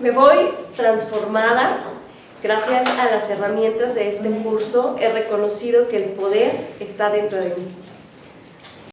Me voy transformada. Gracias a las herramientas de este curso he reconocido que el poder está dentro de mí.